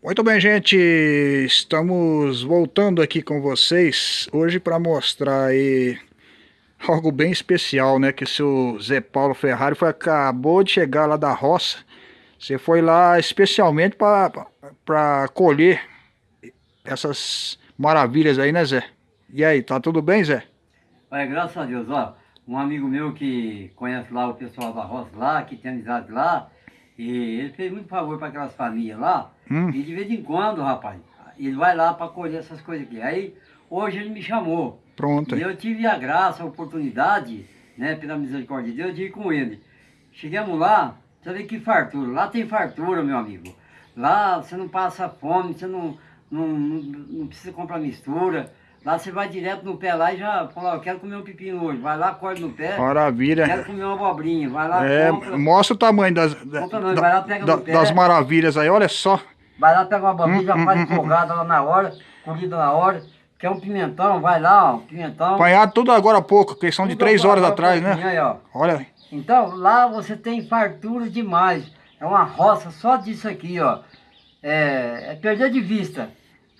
Muito bem, gente, estamos voltando aqui com vocês hoje para mostrar aí algo bem especial, né? Que o seu Zé Paulo Ferrari foi, acabou de chegar lá da roça. Você foi lá especialmente para colher essas maravilhas aí, né, Zé? E aí, tá tudo bem, Zé? Olha, graças a Deus, ó, um amigo meu que conhece lá o pessoal da roça lá, que tem amizade lá, ele fez muito favor para aquelas famílias lá. Hum. E de vez em quando, rapaz, ele vai lá para colher essas coisas aqui. Aí, hoje ele me chamou. Pronto. E eu tive a graça, a oportunidade, né, pela misericórdia de Deus, de ir com ele. Chegamos lá, você vê que fartura. Lá tem fartura, meu amigo. Lá você não passa fome, você não, não, não, não precisa comprar mistura. Lá você vai direto no pé lá e já fala, eu quero comer um pepino hoje. Vai lá, corta no pé. Maravilha. Quero comer uma abobrinha. Vai lá, é, compra. Mostra o tamanho das, compra, não, da, lá, pega da, no pé. das maravilhas aí, olha só. Vai lá, pega uma abobrinha, hum, já hum, faz hum, empolgada hum. lá na hora, colhida na hora. Quer um pimentão, vai lá, ó, pimentão. Apanhado tudo agora há pouco, questão tudo de três horas atrás, né? Aí, ó. Olha. Então, lá você tem fartura demais. É uma roça só disso aqui, ó. É, é perder de vista.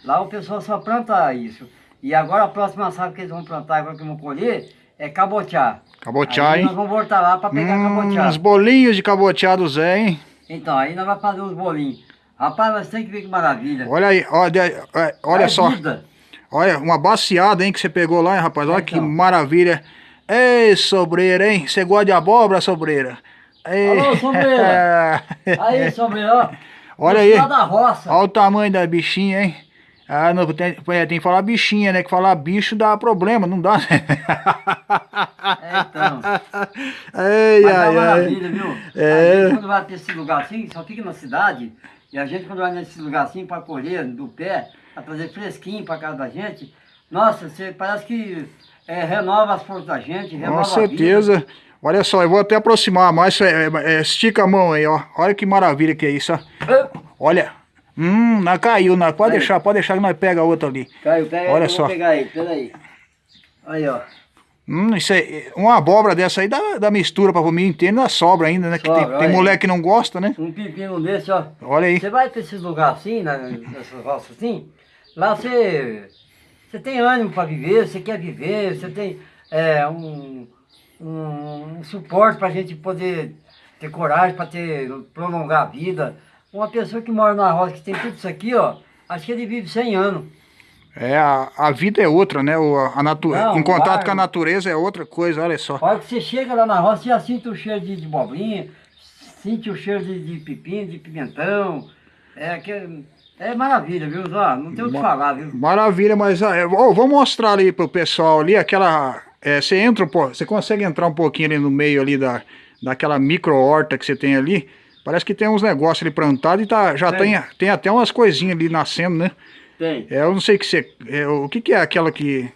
Lá o pessoal só planta isso. E agora a próxima safra que eles vão plantar, agora que vão colher, é cabotiá. Cabotiá, aí hein? nós vamos voltar lá para pegar hum, cabotiá. Uns bolinhos de cabotiá do Zé, hein? Então, aí nós vamos fazer uns bolinhos. Rapaz, nós temos que ver que maravilha. Olha aí, olha, olha é só. Vida. Olha, uma baciada, hein, que você pegou lá, hein, rapaz? Olha então. que maravilha. Ei, sobreira, hein? Você gosta de abóbora, sobreira? Ei. Alô, sobreira. aí, sobreira, Olha aí. Olha o tamanho da bichinha, hein? Ah, não, tem, tem que falar bichinha, né? Que falar bicho dá problema, não dá, né? É, então. Ei, Mas ai, é maravilha, viu? É. A gente quando vai pra esse lugar assim, só fica na cidade, e a gente quando vai nesse lugar assim pra colher do pé, pra trazer fresquinho pra casa da gente, nossa, você parece que é, renova as forças da gente, renova Com certeza. Olha só, eu vou até aproximar mais, é, é, estica a mão aí, ó. Olha que maravilha que é isso, ó. Olha, Hum, não caiu, não. Pode caiu. deixar, pode deixar que nós pega a outra ali. Caiu, pega Olha só. pegar aí, peraí. Aí, ó. Hum, isso aí, uma abóbora dessa aí dá, dá mistura pra comer inteiro, ainda sobra ainda, né? Sobra, que tem, tem moleque que não gosta, né? Um pepino desse, ó. Olha aí. Você vai pra esses lugares assim, né, nessas roças assim, lá você, você tem ânimo pra viver, você quer viver, você tem é, um, um, um suporte pra gente poder ter coragem, pra ter, prolongar a vida. Uma pessoa que mora na roça, que tem tudo isso aqui, ó, acho que ele vive 100 anos. É, a, a vida é outra, né? O, a natu Não, em contato com a natureza é outra coisa, olha só. Olha que você chega lá na roça, você já sente o cheiro de, de bobrinha, sente o cheiro de, de pepino, de pimentão. É que é maravilha, viu, Zó? Não tem o que falar, viu? Maravilha, mas ah, oh, vou mostrar ali pro pessoal ali, aquela... É, você entra, pô, você consegue entrar um pouquinho ali no meio ali da, daquela micro horta que você tem ali. Parece que tem uns negócios ali plantados e tá, já tem. Tem, tem até umas coisinhas ali nascendo, né? Tem. É, eu não sei que você, é, o que, que é aquela que...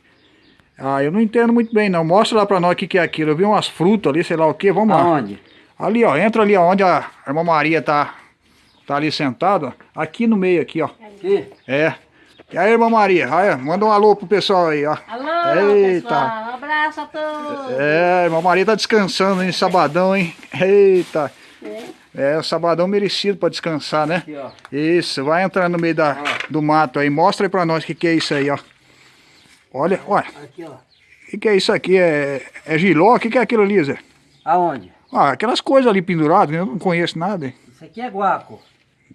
Ah, eu não entendo muito bem não. Mostra lá pra nós o que, que é aquilo. Eu vi umas frutas ali, sei lá o que. Vamos lá. Aonde? Ali, ó. Entra ali onde a irmã Maria tá, tá ali sentada. Aqui no meio, aqui, ó. Aqui? É. E aí, irmã Maria? Aí, manda um alô pro pessoal aí, ó. Alô, Eita. pessoal. Um abraço a todos. É, irmã Maria tá descansando, hein? Sabadão, hein? Eita. É. O sabadão merecido para descansar, né? Aqui, ó. Isso, vai entrar no meio da, do mato aí. Mostra aí para nós o que, que é isso aí, ó. Olha, olha. Aqui, ó. O que, que é isso aqui? É, é giló? O que, que é aquilo ali, Zé? Aonde? Ah, aquelas coisas ali penduradas, eu não conheço nada. Isso aqui é guaco.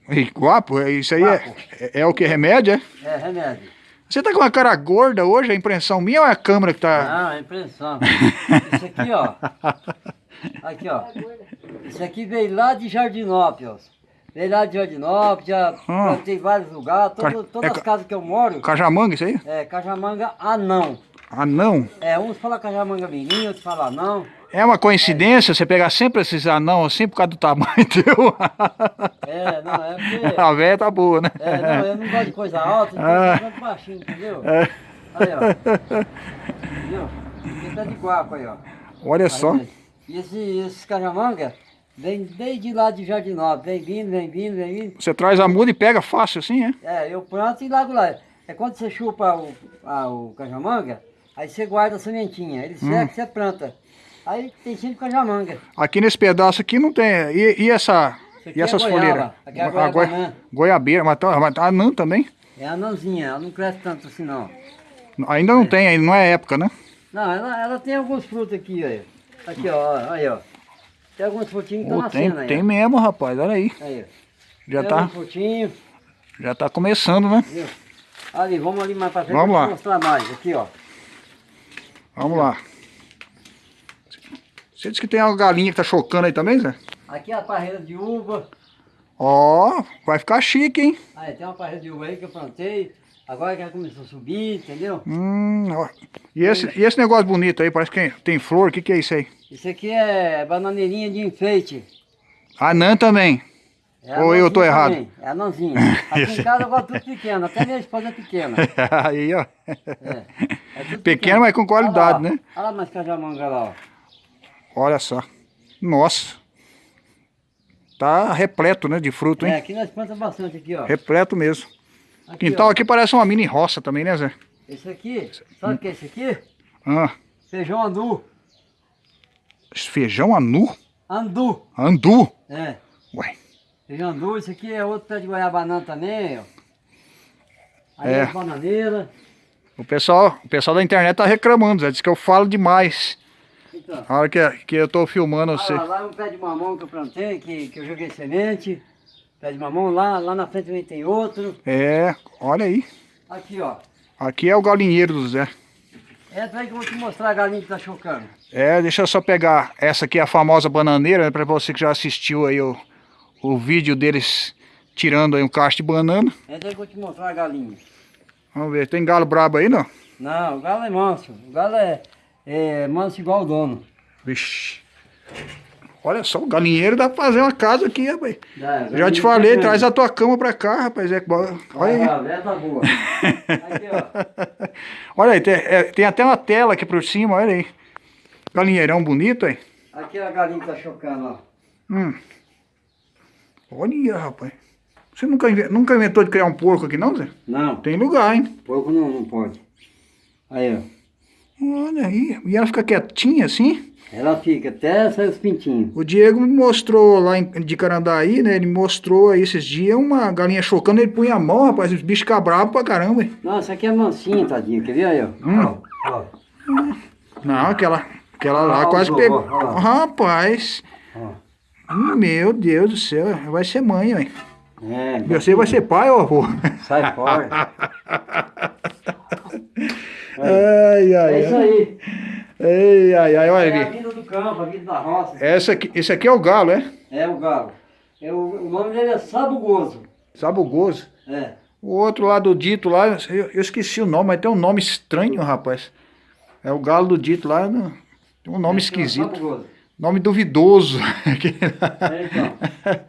E, guapo? É, isso aí é, é, é, o que? Remédio, é? É, remédio. Você tá com uma cara gorda hoje, é impressão minha ou é a câmera que tá... Não, é impressão. isso aqui, ó. Aqui, ó. Esse aqui veio lá de Jardinópolis. Veio lá de Jardinópolis, já ah. plantei vários lugares, todo, todas é, as casas que eu moro. Cajamanga, isso aí? É, Cajamanga anão. Anão? É, uns falam Cajamanga menino, outros falam anão. É uma coincidência é. você pegar sempre esses anão assim por causa do tamanho teu? É, não, é porque... A velha tá boa, né? É, não, eu não gosto de coisa alta, então ah. eu baixinho, entendeu? É. Aí, ó. Entendeu? Aqui tá de guaco aí, ó. Olha aí, só. E esse, esses cajamanga vem desde lá de Jardinópolis, vem vindo, vem vindo, vem vindo. Você traz a muda e pega fácil assim, é? É, eu planto e largo lá. É quando você chupa o, a, o cajamanga, aí você guarda a sementinha, ele hum. seca, você planta. Aí tem sempre cajamanga. Aqui nesse pedaço aqui não tem, e, e essa... E essas é folheiras? Aqui é a A goi- Goiabeira, mas tá, mas tá anã também? É anãzinha, ela não cresce tanto assim não. Ainda não tem, ainda não é época, né? Não, ela, ela tem alguns frutos aqui, aí. Aqui, ó, aí, ó. Tem alguns frutinhos que estão tem, nascendo aí. tem ó. mesmo, rapaz, olha aí. Aí, ó. Já tem tá, já tá começando, né? viu? Ali, vamos ali mais pra frente Vamos lá. mostrar mais. Aqui, ó. Vamos lá. Você disse que tem uma galinha que tá chocando aí também, Zé? Aqui é a parreira de uva. Ó, vai ficar chique, hein? Aí, tem uma parreira de uva aí que eu plantei. Agora que ela começou a subir, entendeu? Hum, ó. E esse, e esse negócio bonito aí, parece que tem flor, o que que é isso aí? Isso aqui é bananeirinha de enfeite. Anã também. É Ou eu tô anãzinha errado? também, É anãzinha. Aqui em casa eu gosto tudo pequeno, até minha esposa é pequena. aí, ó. É, é Pequeno, mas com qualidade, Olha lá, né? Olha lá mais cajamanga lá, ó. Olha só. Nossa. Tá repleto, né, de fruto, É, hein? aqui nós plantamos bastante aqui, ó. Repleto mesmo. Aqui, Quintal ó. aqui parece uma mini roça também, né, Zé? Esse aqui, sabe o que é esse aqui? Ah, Feijão andu. feijão anu? Andu. Andu? É. Ué. Feijão andu, esse aqui é outro pé de goiabanana também, ó. Aí É. é. bananeira. O pessoal, o pessoal da internet tá reclamando, Zé. Diz que eu falo demais. Então, A hora que, que eu tô filmando você. lá, lá é um pé de mamão que eu plantei, que, que eu joguei semente. Pé de mamão, lá, lá na frente também tem outro. É, olha aí. Aqui, ó. Aqui é o galinheiro do Zé. Entra aí que eu vou te mostrar a galinha que tá chocando. É, deixa eu só pegar. Essa aqui é a famosa bananeira, né, pra você que já assistiu aí o, o vídeo deles tirando aí um cacho de banana. Entra aí que eu vou te mostrar a galinha. Vamos ver, tem galo brabo aí, não? Não, o galo é manso. O galo é, é manso igual o dono. Vixe. Olha só, o galinheiro dá pra fazer uma casa aqui, rapaz. Já, te falei, traz a tua cama pra cá, rapaz. É, olha aí. Tá boa. Aqui, ó. Olha aí, tem, é, tem até uma tela aqui por cima, olha aí. Galinheirão bonito, aí. Aqui é a galinha que tá chocando, ó. Hum. Olha, rapaz. Você nunca, nunca inventou de criar um porco aqui, não, Zé? Não, Tem lugar, hein? porco não, não pode. Aí, ó. Olha aí. E ela fica quietinha assim? Ela fica até sair os pintinhos. O Diego me mostrou lá em, de Carandaí, né? Ele mostrou aí esses dias uma galinha chocando, ele punha a mão, rapaz, os bichos ficam bravos pra caramba. hein? Nossa, aqui é mansinha, tadinho. Quer ver aí, ó? Hum. Não, aquela, aquela lá Ah, quase pegou. Rapaz. Meu Deus do céu, vai ser mãe, ué. É, Você vai ser pai, ó, avô? sai fora. Ai, ai, É isso ai. aí. Ai, ai, ai, olha É a vida do campo, a vida da roça. Essa aqui, esse aqui é o galo, é? É o galo. É, o, o nome dele é Sabugoso. Sabugoso. É. O outro lá do dito lá, eu, eu esqueci o nome, mas tem um nome estranho, rapaz. É o galo do dito lá, não- tem um nome é o esquisito. Sabugoso. Nome duvidoso. É, então.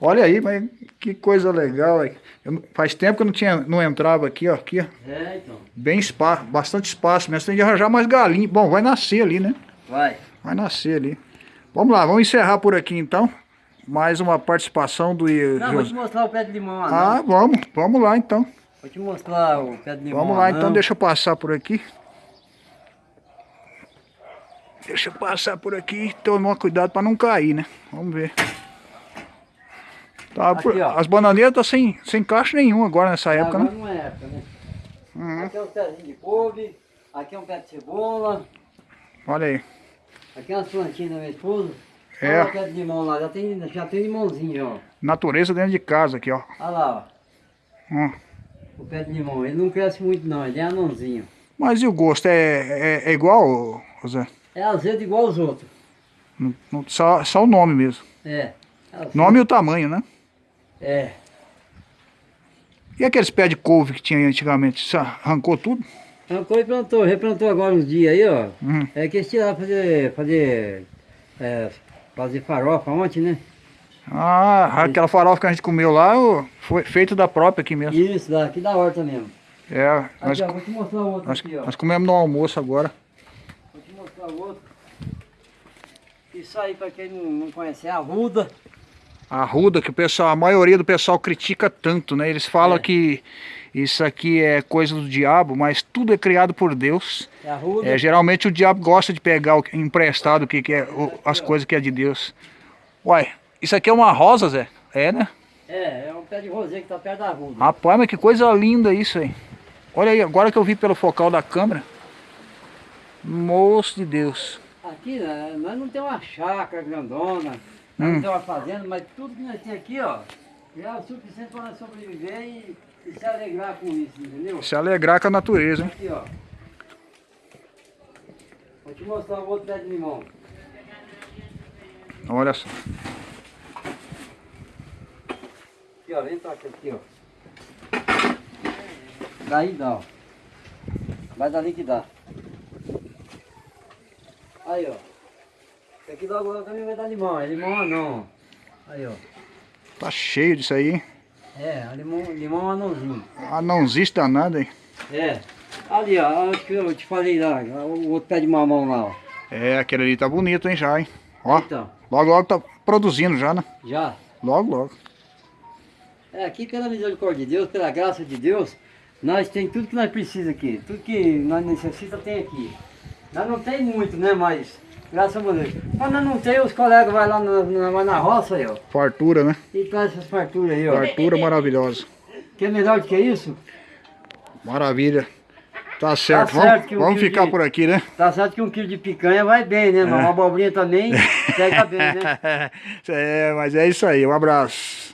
Olha aí, mas que coisa legal. aí. Eu não- faz tempo que eu não, tinha, não entrava aqui, ó. Aqui, ó. É, então. Bem espaço, bastante espaço mesmo. Tem de arranjar mais galinha. Bom, vai nascer ali, né? Vai. Vai nascer ali. Vamos lá, vamos encerrar por aqui então. Mais uma participação do Não, vou te mostrar o pé de limão. Ah, vamos, vamos lá então. Vou te mostrar o pé de limão Vamos lá então, anão. deixa eu passar por aqui. Deixa eu passar por aqui, tomar cuidado para não cair, né? Vamos ver. Tá, Aqui, por- as bananeiras estão sem, sem caixa nenhum agora nessa época, Agora né? não é época, né? Uhum. Aqui é um pezinho de couve, aqui é um pé de cebola, Olha aí. aqui é umas plantinhas da minha esposa. É. Olha o pé de limão lá, já tem, já tem limãozinho, ó. Natureza dentro de casa aqui, ó. Olha lá, Hum. ó. O pé de limão, ele não cresce muito não, ele é anãozinho. Mas e o gosto? É, é, é igual, José? É azedo igual os outros. Não- não- só, só o nome mesmo. É. é. Nome e o tamanho, né? É. E aqueles pés de couve que tinha antigamente? Você arrancou tudo? Arrancou e plantou, replantou agora uns dias aí, ó. Uhum. É que eles tiraram fazer, fazer, é, fazer farofa ontem, né? Ah, aquela farofa que a gente comeu lá foi feito da própria aqui mesmo. Isso, daqui da horta mesmo. É, nós, Aqui, ó, vou te mostrar o outro nós, aqui, ó. nós comemos no almoço agora. Vou te mostrar outro. Isso aí, pra quem não, não conhece, é a ruda. A ruda que o pessoal, a maioria do pessoal critica tanto, né? Eles falam É. que isso aqui é coisa do diabo, mas tudo é criado por Deus. É. É, geralmente o diabo gosta de pegar o emprestado o que, que é o- as coisas que é de Deus. Uai, Isso aqui é uma rosa, Zé? É, né? É, é um pé de rosê que tá perto da rua. Rapaz, mas que coisa linda isso aí. Olha aí, agora que eu vi pelo focal da câmera. Moço de Deus. Aqui, né, nós não temos uma chácara grandona, Hum. não temos uma fazenda, mas tudo que nós temos aqui, ó, é o suficiente para nós sobreviver e, e se alegrar com isso, entendeu? Se alegrar com a natureza? Aqui, ó. Vou te mostrar um outro pé de limão. Olha só. Aqui, ó, vem pra cá, aqui, ó. Daí dá, ó. Vai dali que dá. Aí, ó. Aqui logo logo também vai dar limão, é limão anão. Aí, ó. Tá cheio disso aí, hein? É, limão, limão anãozinho. Não existe danada, hein? É. Ali, ó, acho que eu te falei lá, o outro pé de mamão lá, ó. É, aquele ali tá bonito, hein, já, hein? Ó, Então, logo, logo tá produzindo já, né? já. Logo, logo. É, aqui pela misericórdia de Deus, pela graça de Deus, nós tem tudo que nós precisamos aqui. Tudo que nós necessitamos tem aqui. Nós não tem muito, né, mas graças a Deus. Quando não tem, os colegas vão lá na, na, na roça aí, ó. Fartura, né? E traz essas farturas aí, ó. Fartura maravilhosa. Que é melhor do que isso? Maravilha. Tá certo. certo vamos um vamos ficar de- por aqui, né? Tá certo que um quilo de picanha vai bem, né, mas uma abobrinha também pega bem, né? é, mas é isso aí. Um abraço.